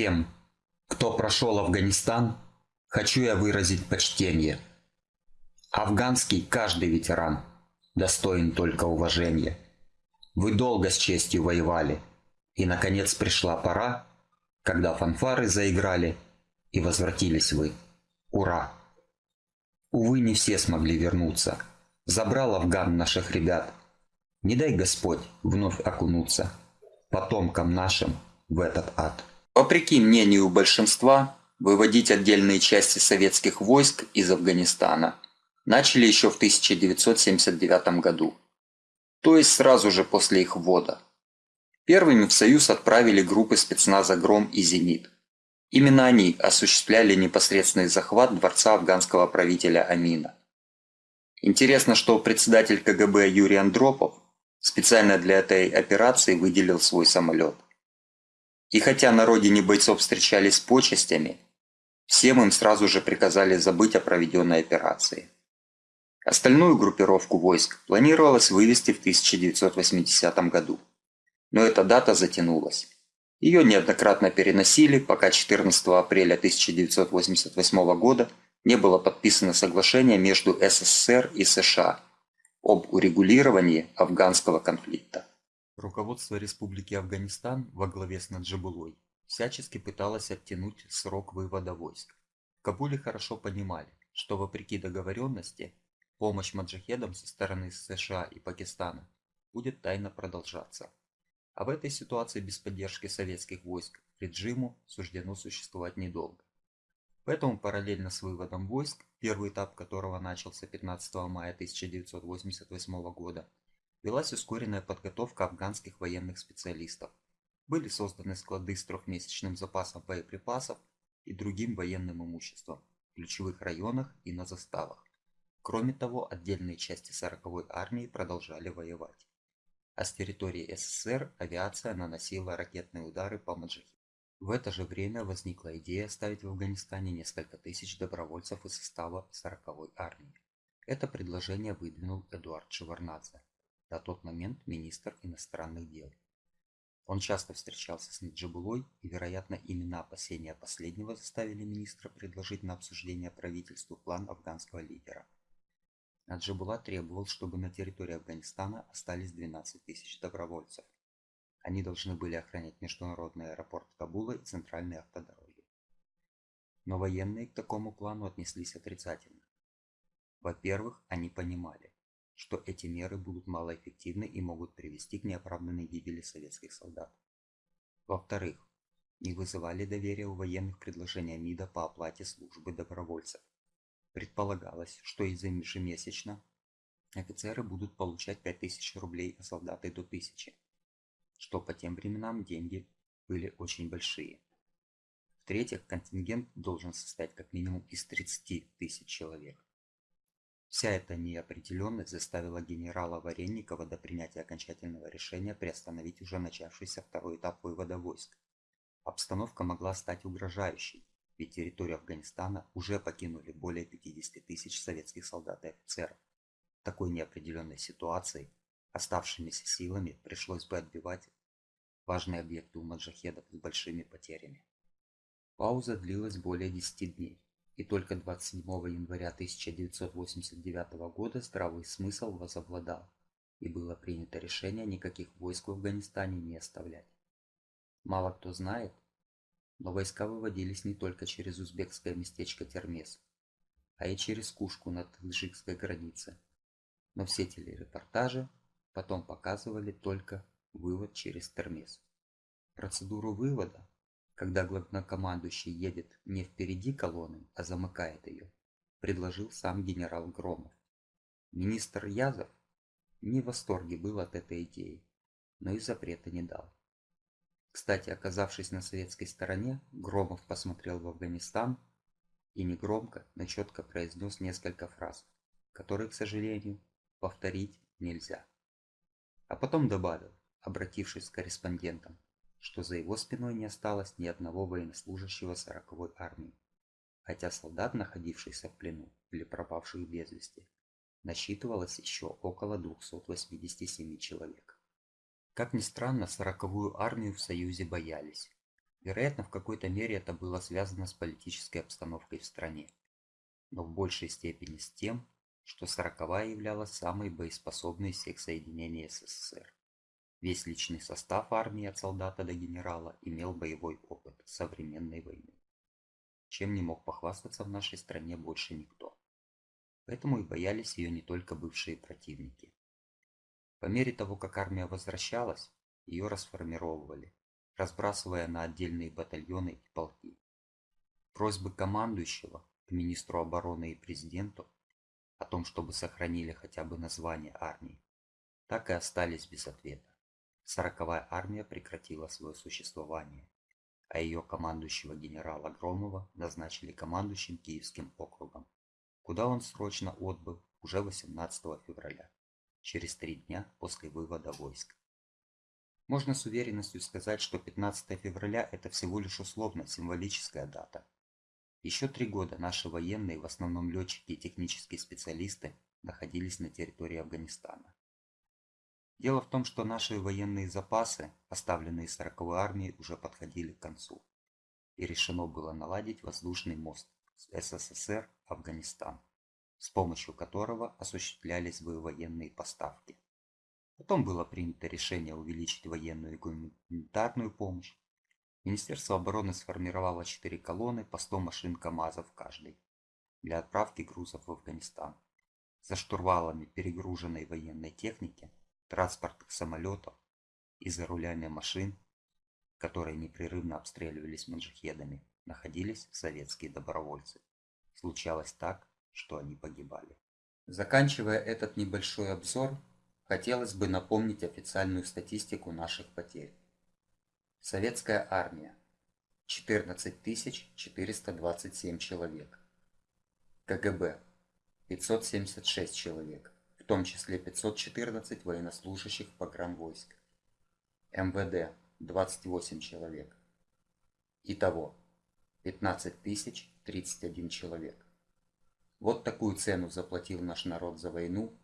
Всем, кто прошел Афганистан, хочу я выразить почтение. Афганский каждый ветеран достоин только уважения. Вы долго с честью воевали, и, наконец, пришла пора, когда фанфары заиграли, и возвратились вы. Ура! Увы, не все смогли вернуться. Забрал Афган наших ребят. Не дай Господь вновь окунуться потомкам нашим в этот ад. Вопреки мнению большинства, выводить отдельные части советских войск из Афганистана начали еще в 1979 году, то есть сразу же после их ввода. Первыми в Союз отправили группы спецназа «Гром» и «Зенит». Именно они осуществляли непосредственный захват дворца афганского правителя Амина. Интересно, что председатель КГБ Юрий Андропов специально для этой операции выделил свой самолет. И хотя на родине бойцов встречались с почестями, всем им сразу же приказали забыть о проведенной операции. Остальную группировку войск планировалось вывести в 1980 году. Но эта дата затянулась. Ее неоднократно переносили, пока 14 апреля 1988 года не было подписано соглашение между СССР и США об урегулировании афганского конфликта. Руководство Республики Афганистан во главе с Наджибулой всячески пыталось оттянуть срок вывода войск. В Кабуле хорошо понимали, что вопреки договоренности, помощь маджахедам со стороны США и Пакистана будет тайно продолжаться. А в этой ситуации без поддержки советских войск режиму суждено существовать недолго. Поэтому параллельно с выводом войск, первый этап которого начался 15 мая 1988 года, велась ускоренная подготовка афганских военных специалистов. Были созданы склады с трехмесячным запасом боеприпасов и другим военным имуществом в ключевых районах и на заставах. Кроме того, отдельные части 40-й армии продолжали воевать а с территории СССР авиация наносила ракетные удары по Маджахеду. В это же время возникла идея оставить в Афганистане несколько тысяч добровольцев из состава 40-й армии. Это предложение выдвинул Эдуард Шеварнадзе, на тот момент министр иностранных дел. Он часто встречался с Наджибулой, и, вероятно, именно опасения последнего заставили министра предложить на обсуждение правительству план афганского лидера – Наджибулла требовал, чтобы на территории Афганистана остались 12 тысяч добровольцев. Они должны были охранять международный аэропорт Кабула и центральные автодороги. Но военные к такому плану отнеслись отрицательно. Во-первых, они понимали, что эти меры будут малоэффективны и могут привести к неоправданной гибели советских солдат. Во-вторых, не вызывали доверия у военных предложения МИДа по оплате службы добровольцев. Предполагалось, что ежемесячно офицеры будут получать 5000 рублей, а солдаты до 1000, что по тем временам деньги были очень большие. В-третьих, контингент должен состоять как минимум из 30 тысяч человек. Вся эта неопределенность заставила генерала Варенникова до принятия окончательного решения приостановить уже начавшийся второй этап вывода войск. Обстановка могла стать угрожающей, ведь территорию Афганистана уже покинули более 50 тысяч советских солдат и офицеров. В такой неопределенной ситуации оставшимися силами пришлось бы отбивать важные объекты у маджахедов с большими потерями. Пауза длилась более 10 дней, и только 27 января 1989 года здравый смысл возобладал, и было принято решение никаких войск в Афганистане не оставлять. Мало кто знает, но войска выводились не только через узбекское местечко Термес, а и через Кушку на таджикской границе. Но все телерепортажи потом показывали только вывод через Термес. Процедуру вывода, когда главнокомандующий едет не впереди колонны, а замыкает ее, предложил сам генерал Громов. Министр Язов не в восторге был от этой идеи, но и запрета не дал. Кстати, оказавшись на советской стороне, Громов посмотрел в Афганистан и негромко, но четко произнес несколько фраз, которые, к сожалению, повторить нельзя. А потом добавил, обратившись к корреспондентам, что за его спиной не осталось ни одного военнослужащего 40-й армии, хотя солдат, находившихся в плену или пропавших без вести, насчитывалось еще около 287 человек. Как ни странно, сороковую армию в Союзе боялись. Вероятно, в какой-то мере это было связано с политической обстановкой в стране, но в большей степени с тем, что сороковая являлась самой боеспособной из всех соединений СССР. Весь личный состав армии от солдата до генерала имел боевой опыт современной войны, чем не мог похвастаться в нашей стране больше никто. Поэтому и боялись ее не только бывшие противники. По мере того, как армия возвращалась, ее расформировывали, разбрасывая на отдельные батальоны и полки. Просьбы командующего к министру обороны и президенту о том, чтобы сохранили хотя бы название армии, так и остались без ответа. Сороковая армия прекратила свое существование, а ее командующего генерала Громова назначили командующим Киевским округом, куда он срочно отбыл уже 18 февраля, через три дня после вывода войск. Можно с уверенностью сказать, что 15 февраля – это всего лишь условно-символическая дата. Еще три года наши военные, в основном летчики и технические специалисты, находились на территории Афганистана. Дело в том, что наши военные запасы, оставленные 40-й армией, уже подходили к концу. И решено было наладить воздушный мост с СССР Афганистан, с помощью которого осуществлялись бы военные поставки. Потом было принято решение увеличить военную и гуманитарную помощь. Министерство обороны сформировало 4 колонны по 100 машин КАМАЗов каждой для отправки грузов в Афганистан. За штурвалами перегруженной военной техники, транспортных самолетов и за рулями машин, которые непрерывно обстреливались маджахедами, находились советские добровольцы. Случалось так, что они погибали. Заканчивая этот небольшой обзор, Хотелось бы напомнить официальную статистику наших потерь. Советская армия. 14 427 человек. КГБ. 576 человек, том числе 514 военнослужащих погранвойск. МВД. 28 человек. Итого 15 031 человек. Вот такую цену заплатил наш народ за войну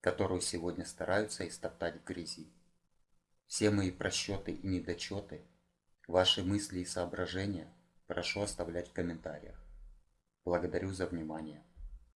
которую сегодня стараются истоптать в грязи. Все мои просчеты и недочеты, ваши мысли и соображения прошу оставлять в комментариях. Благодарю за внимание.